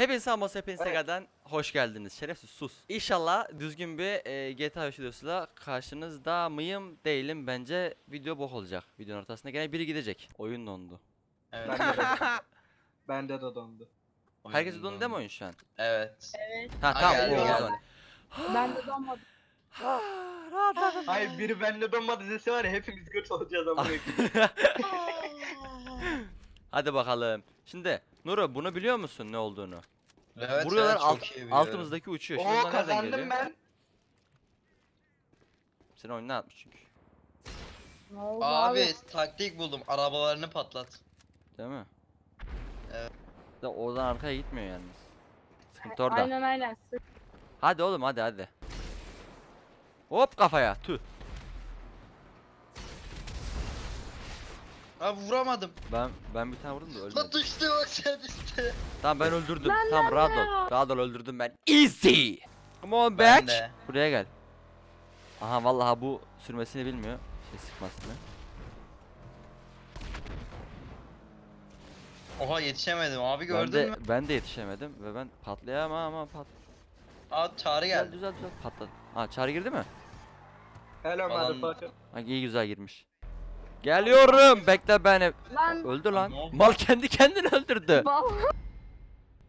Hepinize selam hepinize Evet. tekrardan hoş geldiniz. Şerefsiz sus. İnşallah düzgün bir e, GTA 5 videosuyla karşınızda mıyım değilim bence video bok olacak. Videonun ortasında gene biri gidecek. Oyun dondu. Evet. Bende de dondu. Bende de dondu. Herkes Oyun dondu değil mi oyun şu an? Evet. Evet. Ha tamam geldi, o geldi. zaman. Ben de donmadım. Rahatladım. Hayır biri bende donmadı dese var ya hepimiz göt olacağız ama. Hadi bakalım. Şimdi Nuro bunu biliyor musun ne olduğunu? Evet. Vuruyorlar evet, alt, altımızdaki uçuyor. Şimdi Oo nereden geliyor? kazandım ben. Seni oyundan atmış çünkü. Ne oldu Abi, abi? taktik buldum. Arabalarını patlat. Değil mi? Evet. Da oradan arkaya gitmiyor yalnız. Sıkıntı orada. Aynen aynen. Hadi oğlum hadi hadi. Hop kafaya. Tüh. Abi vuramadım. Ben ben bir tane vurdum da. Lan düştü bak sen düştü. Tamam ben öldürdüm. Lan, tamam lan, rahat lan. ol. Rahat ol öldürdüm ben. Easy. Come on Ben back. de. Buraya gel. Aha vallahi bu sürmesini bilmiyor. Şey sıkmasını. Oha yetişemedim abi Ben gördün de, mü? ben de yetişemedim ve ben patlayamam ama pat. Abi çağrı Güzel geldi. güzel güzel patladı. Ha çağrı girdi mi? Hello Falan- motherfucker. Ha iyi güzel girmiş. Geliyorum. Bekle beni. Lan. Öldü lan. Mal kendi kendini öldürdü.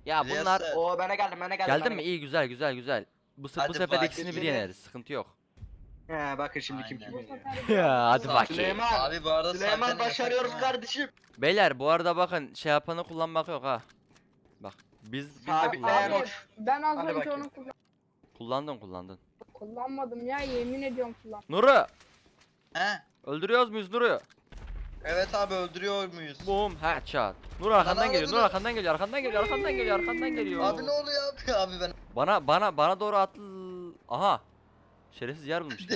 Ya bunlar. Oo bana geldim bana geldim. Geldin bana mi? İyi güzel güzel güzel. Bu, bu sefer ikisini bir yeneriz. Sıkıntı yok. He bakın şimdi kim kim Ya hadi bakayım. Süleyman. Abi bu arada Süleyman başarıyoruz kardeşim. Beyler bu arada bakın şey yapanı kullanmak yok ha. Bak biz biz de Sabitleyen. Ben az önce onu kullan- Kullandın kullandın. kullanmadım ya yemin ediyorum kullan. Nuru He? Öldürüyoruz muyuz Nuru? Evet abi öldürüyor muyuz? Boom headshot. Nur arkandan geliyor. Nur arkandan geliyor. Arkandan geliyor. Arkandan geliyor. Arkandan geliyor. Abi ne oluyor abi abi ben Bana bana bana doğru atıl. Aha. Şerefsiz yer bulmuş.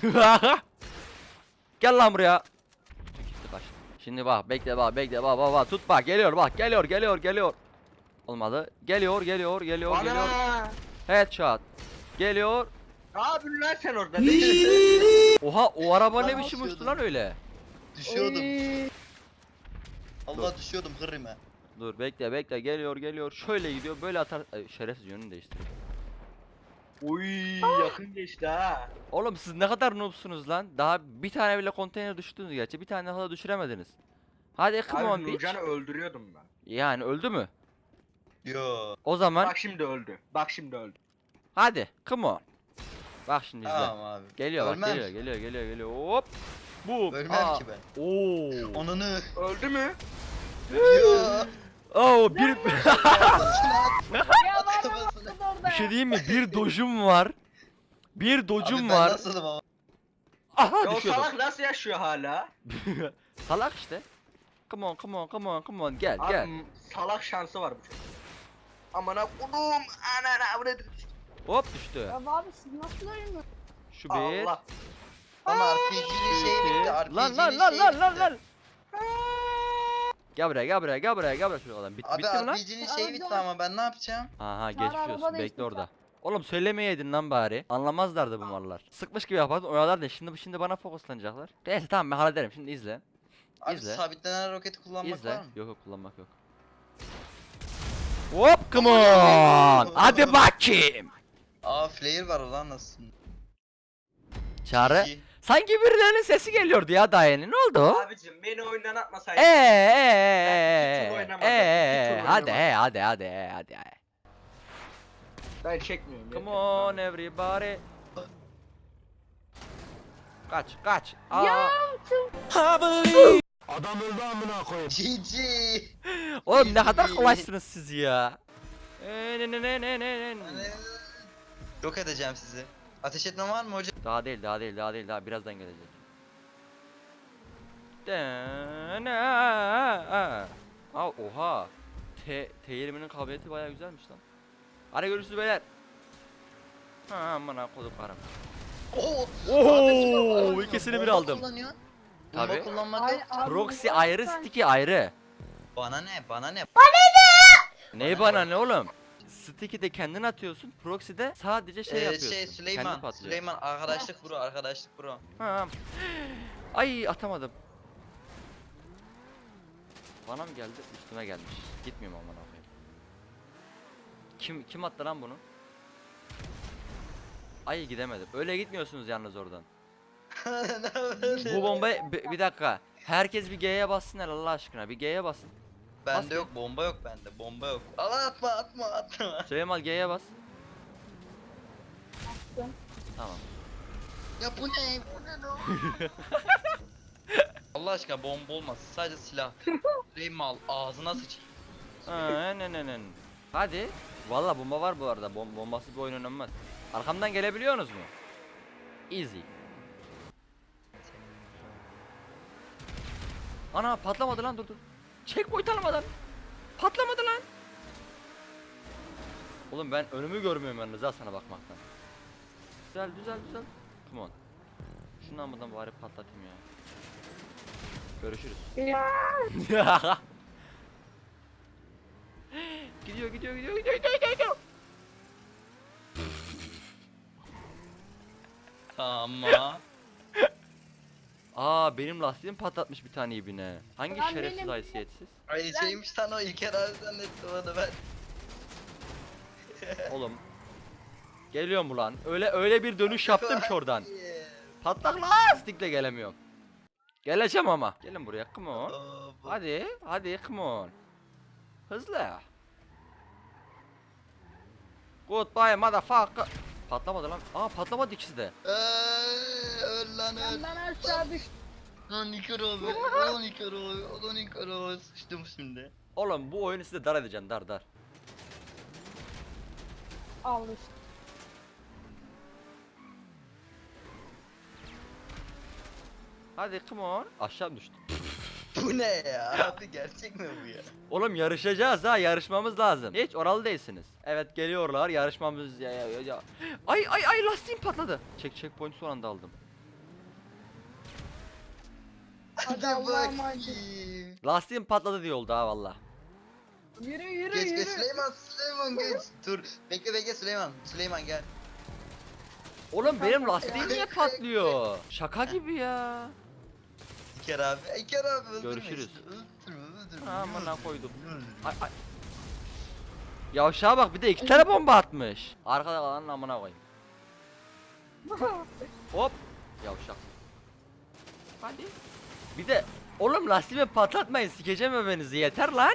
Gel lan buraya. Gitti kaç. Şimdi bak bekle bak bekle bak bak bak tut bak geliyor bak geliyor geliyor geliyor. Olmadı. Geliyor geliyor geliyor geliyor. Ana. Headshot. Geliyor. Ne yapıyorsun lan sen orada? Oha o araba ne biçim uçtu lan öyle. Düşüyordum. Oy. Allah düşüyordum kırrime. Dur bekle bekle geliyor geliyor. Şöyle gidiyor böyle atar. Ay, şerefsiz yönünü değiştiriyor. Uy yakın geçti ha. Oğlum siz ne kadar noobsunuz lan. Daha bir tane bile konteyner düştünüz gerçi. Bir tane daha düşüremediniz. Hadi come on Abi bitch. Nurcan'ı öldürüyordum ben. Yani öldü mü? Yo. O zaman Bak şimdi öldü. Bak şimdi öldü. hadi come on. Bak şimdi izle. Tamam abi. Geliyor bak Ölmem. geliyor geliyor geliyor geliyor. Hop. Bu. Ölmem ki ben. Oo. Onunu. Öldü mü? Yo. Oo bir Ya var Kafasına. mı orada? bir şey diyeyim mi? Bir dojum var. Bir Abi dojum ben var. nasılım ama? Aha o düşüyordum. salak nasıl yaşıyor hala? Salak işte. Come on come on come on come on gel Abi gel. m- salak şansı var bu çocuğun. Amına kodum anana ne? Hop düştü. Ya abi siz nasıl oynuyorsunuz? Şu bir. Allah. Ama RPG'nin şey bitti. Lan lan lan lan lan lan. Gel buraya gel buraya gel buraya gel buraya şuraya adam. Bit, Abi bitti mi lan? RPG'nin şey bitti ama ben ne yapacağım? Aha geçmiş olsun araba bekle değiştir orada. Oğlum söylemeyeydin lan bari. Anlamazlardı bu mallar. Sıkmış gibi yapardın oyalardın. Şimdi şimdi bana fokuslanacaklar. Neyse tamam ben hallederim. Şimdi izle. Abi İzle. sabitlenen roketi kullanmak izle. var mı? Yok yok kullanmak yok. Hop come on. Hadi bakayım. Aa flare var ulan nasıl? Çağrı. İki. Sanki birilerinin sesi geliyordu ya daha yeni. Ne oldu? Abicim beni oyundan atmasaydın. Eee eee eee iki tur hadi he hadi hadi he hadi he. Ben çekmiyorum. Come yeter. on everybody. Kaç kaç. Aa. Ya GG. Oğlum ne kadar kolaysınız siz ya. Ee, ne ne ne ne ne ne. Yok edeceğim sizi. Ateş etme var mı hocam? Daha değil daha değil daha değil daha birazdan gelecek. Aa, Aa, oha. T T20'nin kabiliyeti bayağı güzelmiş lan. Hadi görüşürüz beyler. Ha amına kodum karım. Oo. Oo, ikisini bir aldım. Tabii. Kullanmak Ay, yok. abi, Proxy ayrı, sticky ayrı. Bana ne? Bana ne? Ney bana ne oğlum? Sticky de kendin atıyorsun, proxy de sadece şey Ee, yapıyorsun. şey kendi Süleyman. patlıyor. Süleyman arkadaşlık bro, arkadaşlık bro. Ha. Ay atamadım. Bana mı geldi? Üstüme gelmiş. Gitmiyorum aman koyayım. kim kim attı lan bunu? Ay gidemedim. Öyle gitmiyorsunuz yalnız oradan. Bu bombayı bir, bir dakika. Herkes bir G'ye bassın hele Allah aşkına. Bir G'ye basın. Bende bir. yok bomba yok bende bomba yok. Allah atma atma atma. Süleyman G'ye bas. Attım. Tamam. Ya bu ne? Bu ne lan? Allah aşkına bomba olmasın sadece silah. Reyim al ağzına sıç. Aa, ne ne ne. Hadi. Valla bomba var bu arada. Bom bombasız bir oyun oynanmaz. Arkamdan gelebiliyorsunuz mu? Easy. Ana patlamadı lan dur dur. Checkpoint almadan. Patlamadı lan. Oğlum ben önümü görmüyorum yalnız ha sana bakmaktan. Güzel güzel güzel. Come on. Şundan buradan bari patlatayım ya. Görüşürüz. Gidiyor gidiyor gidiyor gidiyor gidiyor, gidiyor. Ama. Aa benim lastiğim patlatmış bir tane ibine. Hangi Lan şerefsiz benim- haysiyetsiz? Ay şeymiş lan o İlker abi zannettim onu ben. Oğlum. Geliyorum ulan. Öyle öyle bir dönüş yaptım ki oradan. Patlak lastikle gelemiyorum. Geleceğim ama. Gelin buraya come on. Bu- Hadi hadi come on. Hızlı. Goodbye motherfucker. Patlamadı lan. Aa patlamadı ikisi de. Eee, Benden aşağı düştüm. Lan İlker abi. Lan İlker abi. Lan İlker abi. Sıçtım şimdi. Oğlum bu oyunu size dar edeceğim dar dar. Al işte. Hadi come on. Aşağı düştüm. Bu ne ya? Abi gerçek mi bu ya? Oğlum yarışacağız ha yarışmamız lazım. Hiç oralı değilsiniz. Evet geliyorlar yarışmamız ya ya ya. ya. Ay ay ay lastiğim patladı. Çek checkpoint son anda aldım. Hadi bakayım. Lastiğim patladı diye oldu ha valla. Yürü yürü Geç yürü. geç Süleyman Süleyman geç. Dur bekle bekle Süleyman. Süleyman gel. Oğlum benim lastiğim ya. niye patlıyor? Şaka gibi ya. İlker abi. İlker abi öldürme Görüşürüz. işte. Öldürme öldürme. Amına koydum. Ay ay. Yavşağa bak bir de iki tane bomba atmış. Arkada kalanın amına koyayım. Hop. Yavşak. Hadi. Bir de oğlum lastiğimi patlatmayın sikeceğim öbenizi yeter lan.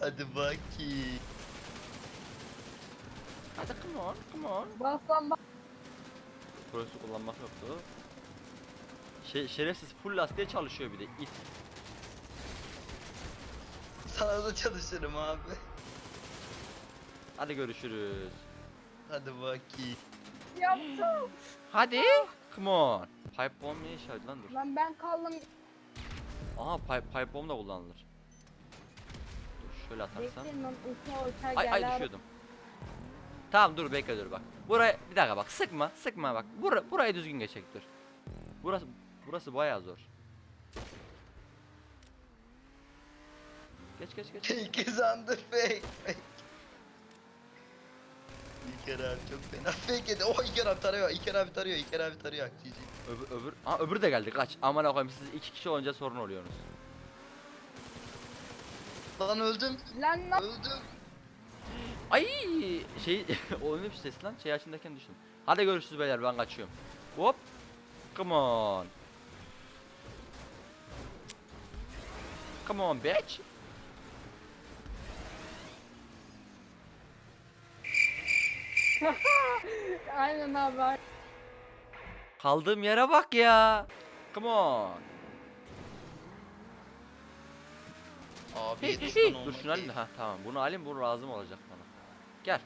Hadi bakayım. Hadi come on come on. Bas lan bas. Burası kullanmak yoktu. Şey, şerefsiz full lastiğe çalışıyor bir de it. Sana da çalışırım abi. Hadi görüşürüz. Hadi bakayım. Yaptım. Hadi. Come on. Pipe bomb ne işe yaradı lan dur. Lan ben kaldım. Aha pipe, pipe bomb da kullanılır. Dur şöyle atarsam. Bekleyin lan uçağa uçağa Ay ay düşüyordum. Tamam dur bekle dur bak. Buraya bir dakika bak sıkma sıkma bak. Bura, burayı düzgün geçecek dur. Burası burası bayağı zor. Geç geç geç. İlker zandır fake. İlker abi çok fena fake yedi. Oh İlker abi tarıyor. İlker abi tarıyor. İlker abi tarıyor. GG. Öbür öbür Aa, öbürü de geldi kaç. Aman koyayım siz iki kişi olunca sorun oluyorsunuz. Lan öldüm. Lan lan. Öldüm. Ay şey o ne bir ses lan şey açındayken düştüm. Hadi görüşürüz beyler ben kaçıyorum. Hop. Come on. Come on bitch. Aynen abi. Kaldığım yere bak ya. Come on. Abi Hey, 70 hey, ton Dur şunu alayım da. Ha tamam bunu alayım bu lazım olacak bana. Gel.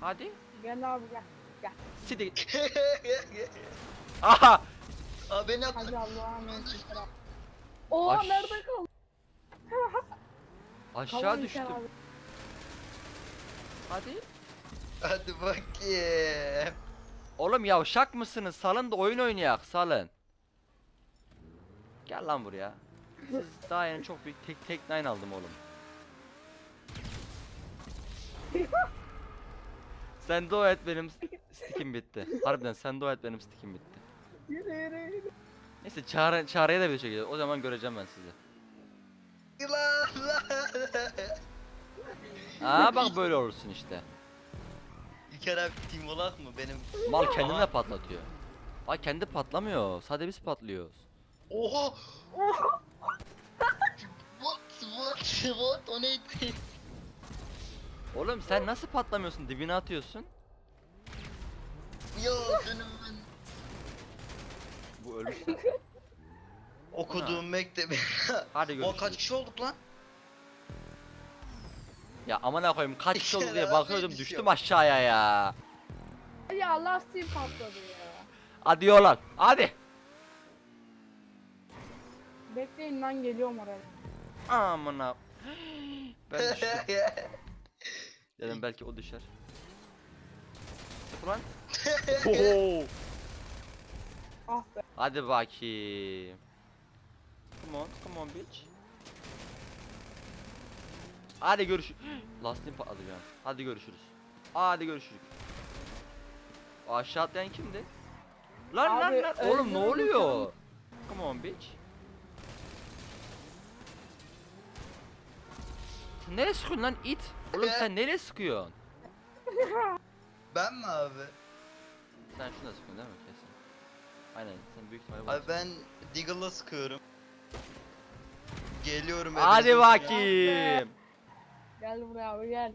Hadi. Gel abi gel. Sidi. Aha. Aa beni attı. Hadi Allah'a emanet ol. Oha Aş- nerede kaldın? Aşağı Kalın düştüm. Hadi. Hadi bakayım. Oğlum yavşak mısınız? Salın da oyun oynayak salın. Gel lan buraya. Siz daha yeni çok büyük tek tek nine aldım oğlum. sen dua et benim stickim bitti. Harbiden sen dua et benim stickim bitti. Yürü yürü yürü. Neyse çağrı, çağrıya da bir şey. O zaman göreceğim ben sizi. Aa bak böyle olursun işte. İlker abi team olak mı benim? Mal Aha. patlatıyor. Ay kendi patlamıyor. Sadece biz patlıyoruz. Oha! what what what o neydi? Oğlum sen nasıl patlamıyorsun? Dibine atıyorsun. Ya benim ben Bu ölmüş okuduğum mektebi. Hadi o görüşürüz. kaç kişi olduk lan? Ya amına koyayım kaç kişi oldu diye bakıyordum şey düştüm aşağıya ya. Ya lastiğim patladı ya. Hadi yolan. Hadi. Bekleyin lan geliyorum oraya. Amına. Ben düştüm. Dedim belki o düşer. Ulan. Oho. Ah be. Hadi bakayım. Come on, come on bitch. Hadi görüş. Lastiğim patladı an. Hadi görüşürüz. Hadi görüşürüz. O Aşağı atlayan kimdi? Lan lan Abi, lan. Oğlum ne oluyor? Come on bitch. Sen nereye sıkıyorsun lan it? Oğlum sen nereye sıkıyorsun? ben mi abi? Sen şuna sıkıyorsun değil mi kesin? Aynen sen büyük ihtimalle Abi ben Deagle'la sıkıyorum. Geliyorum Hadi bakayım. Gel buraya abi gel.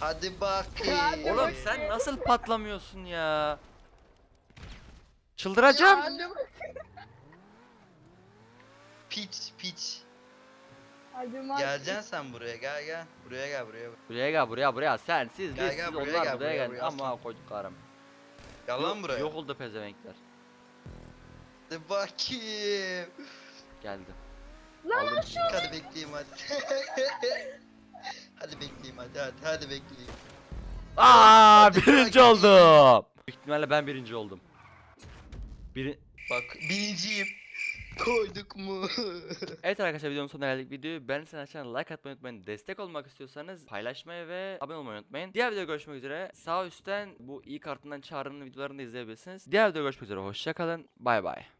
Hadi bakayım. Hadi Oğlum bakayım. sen nasıl patlamıyorsun ya? Çıldıracağım. Hadi bak. Piç piç. Hadi. Geleceksin sen buraya gel gel. Buraya gel buraya. Buraya gel buraya buraya sen siz Gel, biz gel, siz buraya onlar gel, buraya, buraya, gel. buraya, Ama aslan. koyduklarım. Gel lan buraya. Yok oldu pezevenkler. Hadi bakayım. Geldi. Lan Aldım. Hadi bekleyeyim hadi. hadi bekleyeyim hadi hadi hadi bekleyeyim. Aa Hadi birinci oldum. Büyük ihtimalle ben birinci oldum. Biri... Bak birinciyim. Koyduk mu? Evet arkadaşlar videonun sonuna geldik. Videoyu beğendiyseniz aşağıdan like atmayı unutmayın. Destek olmak istiyorsanız paylaşmayı ve abone olmayı unutmayın. Diğer videoda görüşmek üzere. Sağ üstten bu iyi kartından çağrının videolarını da izleyebilirsiniz. Diğer videoda görüşmek üzere. Hoşçakalın. Bay bay.